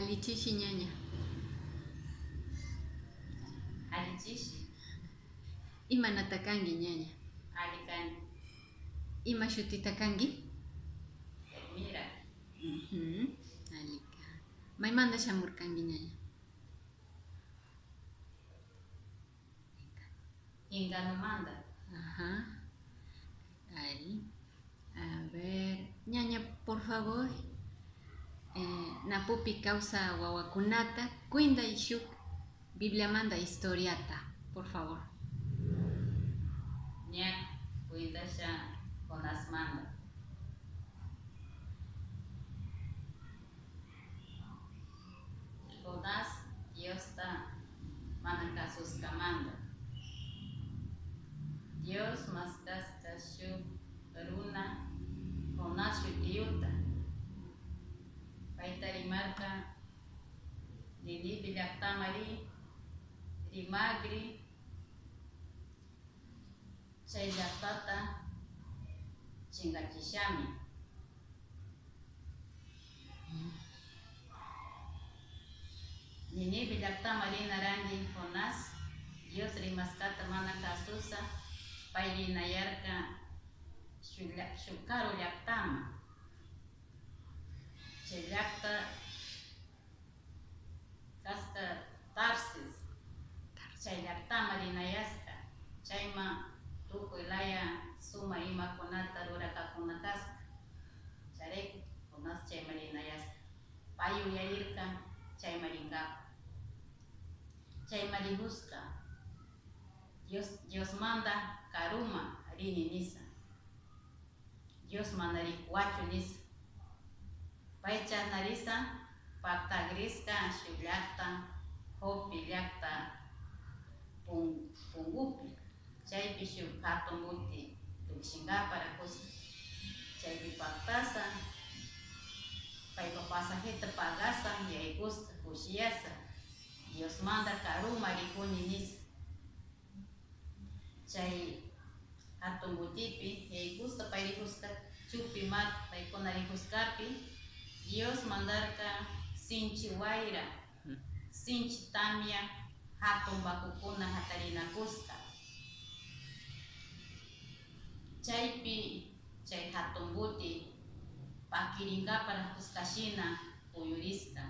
Alichishi ñaña. Alichishi. Imanata kangi ñaña. Alikani. Ima shutita kangi? Mira. Mhm. Alika. Maymanta shamurkanki ñaña. Inganumanta. Ajá. Ahí. A ver. Ñaña, por favor. Eh, napupi causa wawakunata. Cuinda y shuk. Biblia manda historiata. Por favor. Ñak cuidasha Jonasmanta. Nini binakta mali rimagri ah, Singkat singkacishami. Nini binakta tamari narangi konas, Dios rimaskata mana kasusa pagi nayarka shukaru yaktama. Sejak asta Tarsis, chayllakta e cai ma tukuy e laya suma e ima kunata rurakakunatas, charik kunas chay marinayasta, payu yairka chay maringaka, chay marihuska, Dios, Dios manda karuma rini nisa, Dios mandarikuachu nisa, paichas narisa, Pactagrisca, xillakta, hopillakta, pungupi, chaypi shuk kato muti, tukshingapara patasa, chaypi papasa paypa pagasa, pagasan, yaikusta, kushiasa, Dios manda karuma rikuni nisa. Chay hatun mutipi, pay payrikusta, chupi mat, paykunarikuskapi, Dios mandarka sinchi wayra sinchi tamya hatun bakukuna hatarinakusqa chaypi chay hatun buti pakirinkapa rakuskashina puyurisqa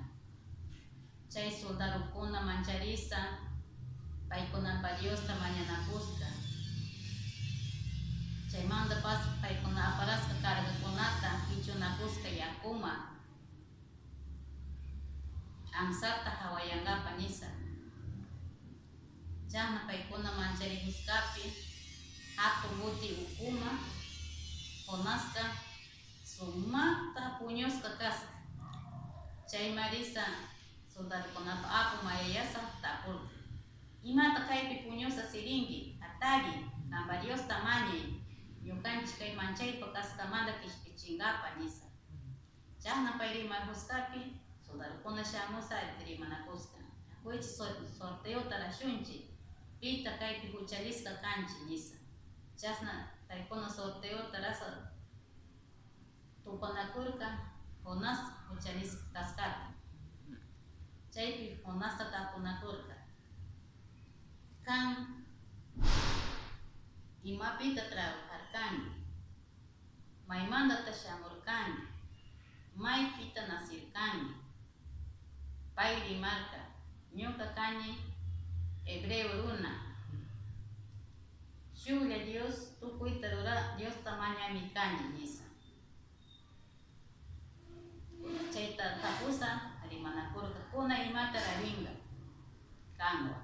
chay soldadokuna mancharisa paykunapa Diosta mañanakusqa chaymanta pas paykuna aparasqa kargakunata kichunakusqa yakuma ang sarta hawayanga panisa. Diyan napaikuna manjari hiskapi, hatu buti ukuma, onaska, sumata punyoska kasta. Chay marisa, sundar konapa apu mayayasa tapul. Ima takaipi punyosa siringi, atagi, nambaryos tamani, yukanchi kay manchay pakastamanda kishpichingapa nisa. Diyan napairi marhuskapi, Toda conhecemos a prima na costa. Hoje sorteio da chunchi. Pita kai picuchalisca canchi nisa. Jasna tai cono sorteio da sa tu cona curca conas puchalis tascata. Chai pi conasta ta cona curca. Can ima pita trabajar can. Mai manda ta chamor can. Mai pita nasir can. Pay rimarka ñuka kani hebreo runa shuklla Dios tukuyta rura Diosta mañami kani nisa chayta tapusa rimanakurka kuna imata raringa kanwa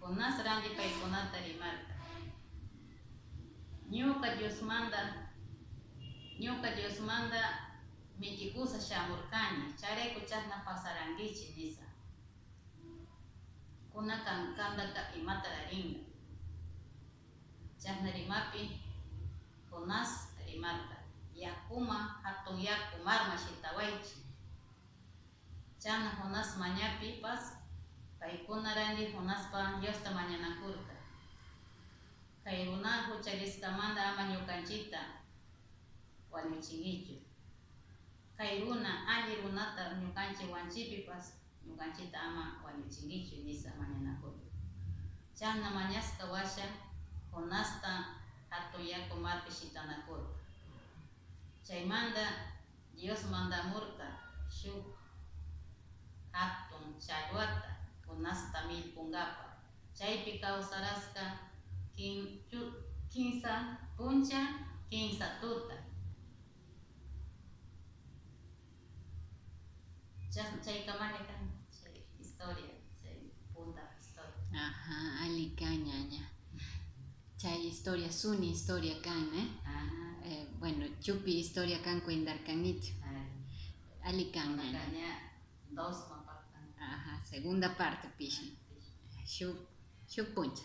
kunas randi paykunata rimarka ñuka Diosmanta ñuka Diosmanta mikikusa shamurkani charayku chasna pasarankichik nisa. Kuna kan kandaka imata raringa chasna rimapi Jonás rimarka. Yakuma hatun yaku marma shitawaychi chana Jonás mañapipas paykuna randi Jonáspa Diosta mañanakurka kay runa huchaliskamanta ama ñukanchita wañuchinkichu kay runa alli imapi runata ñukanchik wanchipipas ñukanchita ama wañuchinkichu nisa mañanakuy chasna mañasqa washa Jonasta hatun yaku marpi shitanakurka chaymanta Dios mandamurka shuk hatun challwata Jonasta millpunkapa chaypi kawsarasqa kinsa puncha kinsa tuta Chas- chaykamani kan chay historia chay punta historia Ajá, ali ñaña. Chay historia, suni historia kan, ¿eh? Ajá. Eh, bueno, chupi historia kan kuindarkanichu. Ay, Ali kan ñaña. dos mapakkan Ajá, segunda parte, pishi. Shuk, shuk puncha.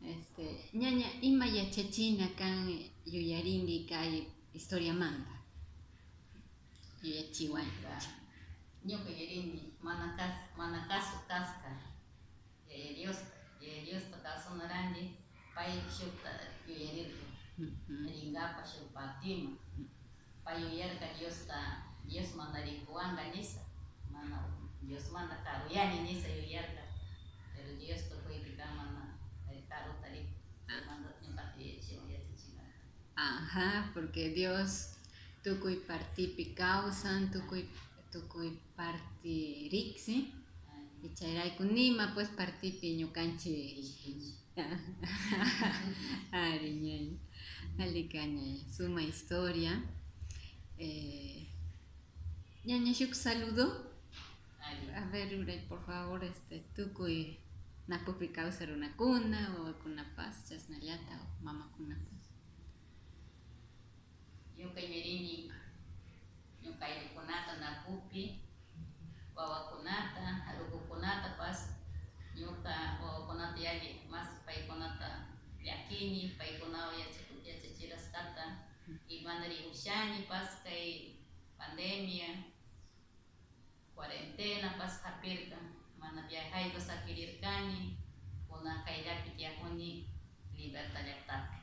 este, ñaña, ima yachachina kan yuyaringi kay historia manta. Yuyachiwan. ñuka yarini mana kas mana kasu kaska yaya Dios shukta ringapa nisa mana Dios karuyani nisa pero Dios to fue manda yachachina Ajá, porque Dios tukuy partipi causan, tukuy, tukuy parti riksi, y chayrayku nima pues partipi ñukanchi ari ñaña, alika ñaña, suma historia. Eh, ñaña shuk saludo, a ver Uray, por favor, este, tukuy napupi causa runakuna, o kunapas chasnallata, o nyuka imelini nyuka ilikunata na kupi wawakunata alikukunata basi nyuka wawakunata yali mas paikunata yakini paikunao yachechirastata imanari ushani basi kai pandemia cuarentena pas hapirka mana viajai sakirirkani kuna una kaidapitiakuni libertad yaktat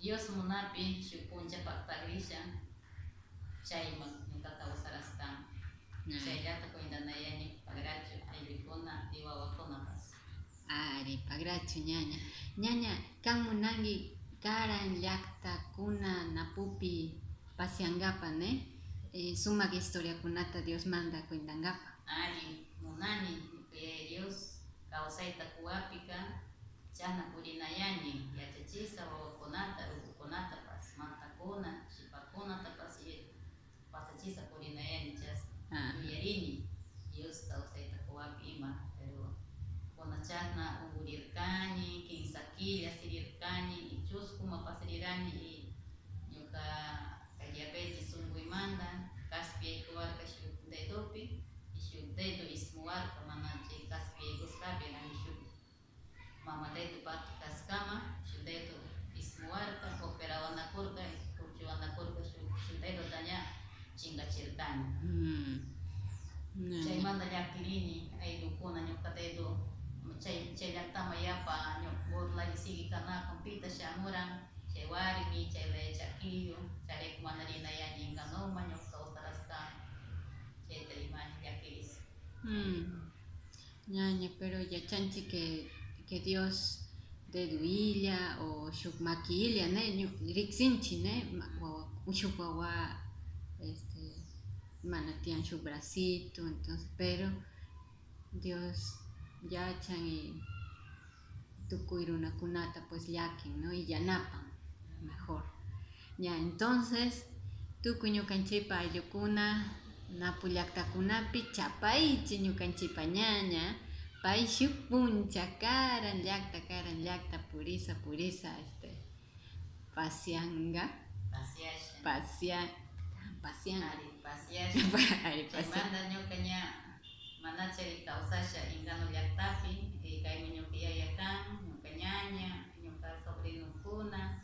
Dios munapi shuk puncha paktakrisha chayman ñuka kawsaraskan Ñaña. chayllata kuintanayani pagrachu ayllukuna y wawakunapas Ari, pagrachu ñaña. Ñaña, kan munangi karan llaqtakuna napupi paseangapa, ne? Eh, sumak historiakunata Dios manda kuindankapa. ali munani ñuka Dios kawsayta kuwapika Jana kulinayani yachachisa wawakonata ukukonata pas mantakona shipakonata pas pasachisa kulinayani chas ah. yarini Dios tausaita kuwapi ima pero. Konachana ugurirkani kinsakilla sirirkani ichuskuma pasirirani i ñuka kayapeti sunguymanta kaspiyaykuwarka shukdaydopi y shukdaydo ismuwarka mana chay kaspiyaykuscapi mamadaitu pakikaskama shindaitu ismuwarka koperawanakkurka kurchiwanakkurka shindaitu tanya chingachirkani hmm. hmm. chaymanta llakilini aylukuna ñukkataytu chay chayllaktama yapa ñuqurlallisiki kanakunpita shamuran chay warmi chaylaya chakillu charekumanarinayaninkanoman ñuqta utaraskan terima imani llakilis hmm. Nyanya, pero yachanchik que, Dios deduilla o shuk maquilla, ne? Riksinchi, ne? Wawa, este, mana tian shuk bracito, entonces, pero Dios yachan y tukuy runakunata pues llakin, ¿no? Y yanapan, mejor. Ya, entonces, tukuy ñukanchaypa ayllukuna napu llaqtakunapi chapaychi ñukanchaypa ñaña Paishuk punchakaran yakta karan yakta purisa purisa este pasianga. Pasiasha. Pasia pasian ari pasiasha. Ari pasiang manda nyokanya mana cerita usasha ingkano yaktapi e eh, kai menyokia yakan iya nyokanyanya nyokal sobrino kuna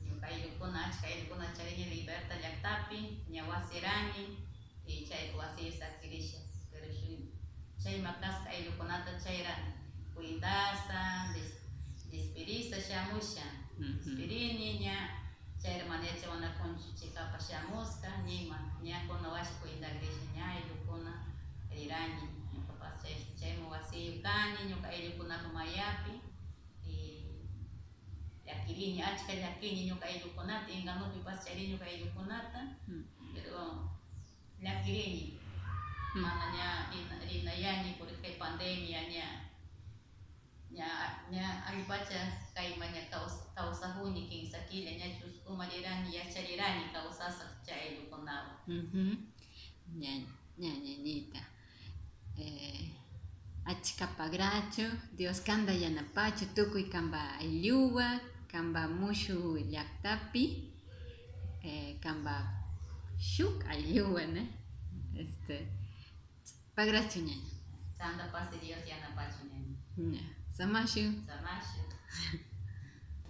nyokai yukuna achkai yukuna charinya liberta yaktapi nyawasirani e eh, chai kuasi sakirisha chay makashka ayllukunata chayrani kuidasa despedista shamusha. Despirini ña chayra manera chawanakunchu chikapa shamusca ñima ñakuna washi kuidagrisha ña ayllukuna rirañi ñukapas chayman wasiyu kani ñuka ayllukunaka mayapi llakiriñi achka llakiñi ñuka ayllukunata inganupi pas chayri ñuka ayllukunata pero llakiriñi Rina- rinayani por kay pandemia ña ña ña allpacha kayma ña kaws- kawsahuni kinsa killa ña chuskuma rirani yacharirani kawsasaq chay ayllukunawan Ujú. ña ña ñañita. Eh, achka pagrachu Dios kanda yanapachu tukuy kanpa aylluwa kanpa mushu llaktapi eh, kanpa shuk aylluwa ne este pagrachu ñaña Santa paz de Dios yanapachu